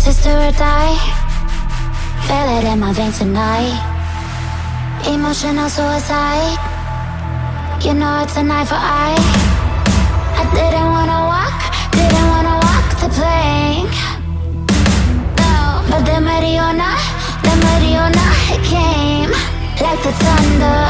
Sister or die? Feel it in my veins tonight. Emotional suicide. You know it's a eye for eye I didn't wanna walk, didn't wanna walk the plank. No. But the Mariona, the Mariona came Like the thunder.